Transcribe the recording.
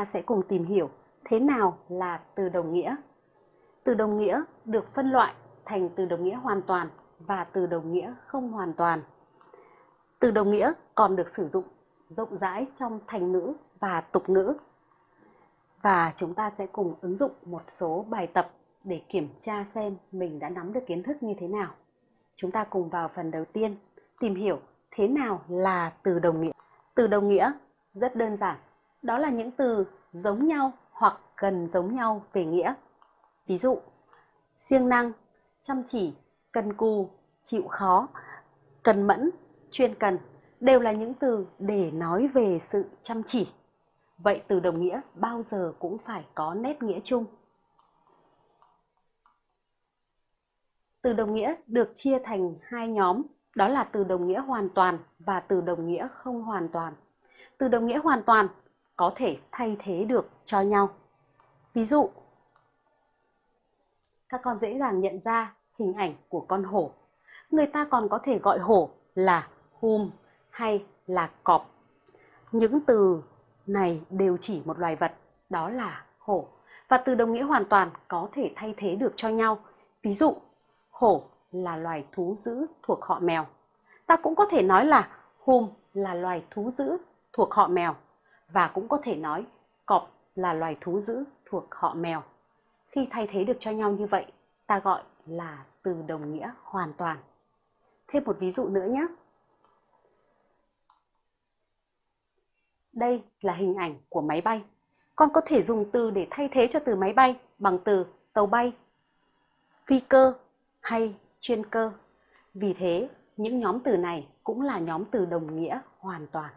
ta sẽ cùng tìm hiểu thế nào là từ đồng nghĩa. Từ đồng nghĩa được phân loại thành từ đồng nghĩa hoàn toàn và từ đồng nghĩa không hoàn toàn. Từ đồng nghĩa còn được sử dụng rộng rãi trong thành ngữ và tục ngữ. Và chúng ta sẽ cùng ứng dụng một số bài tập để kiểm tra xem mình đã nắm được kiến thức như thế nào. Chúng ta cùng vào phần đầu tiên tìm hiểu thế nào là từ đồng nghĩa. Từ đồng nghĩa rất đơn giản, đó là những từ giống nhau hoặc gần giống nhau về nghĩa. Ví dụ, siêng năng, chăm chỉ, cần cù, chịu khó, cần mẫn, chuyên cần đều là những từ để nói về sự chăm chỉ. Vậy từ đồng nghĩa bao giờ cũng phải có nét nghĩa chung. Từ đồng nghĩa được chia thành hai nhóm, đó là từ đồng nghĩa hoàn toàn và từ đồng nghĩa không hoàn toàn. Từ đồng nghĩa hoàn toàn có thể thay thế được cho nhau. Ví dụ, các con dễ dàng nhận ra hình ảnh của con hổ. Người ta còn có thể gọi hổ là hùm hay là cọp. Những từ này đều chỉ một loài vật, đó là hổ. Và từ đồng nghĩa hoàn toàn có thể thay thế được cho nhau. Ví dụ, hổ là loài thú dữ thuộc họ mèo. Ta cũng có thể nói là hùm là loài thú dữ thuộc họ mèo và cũng có thể nói cọp là loài thú dữ thuộc họ mèo. Khi thay thế được cho nhau như vậy, ta gọi là từ đồng nghĩa hoàn toàn. Thêm một ví dụ nữa nhé. Đây là hình ảnh của máy bay. Con có thể dùng từ để thay thế cho từ máy bay bằng từ tàu bay, phi cơ hay chuyên cơ. Vì thế, những nhóm từ này cũng là nhóm từ đồng nghĩa hoàn toàn.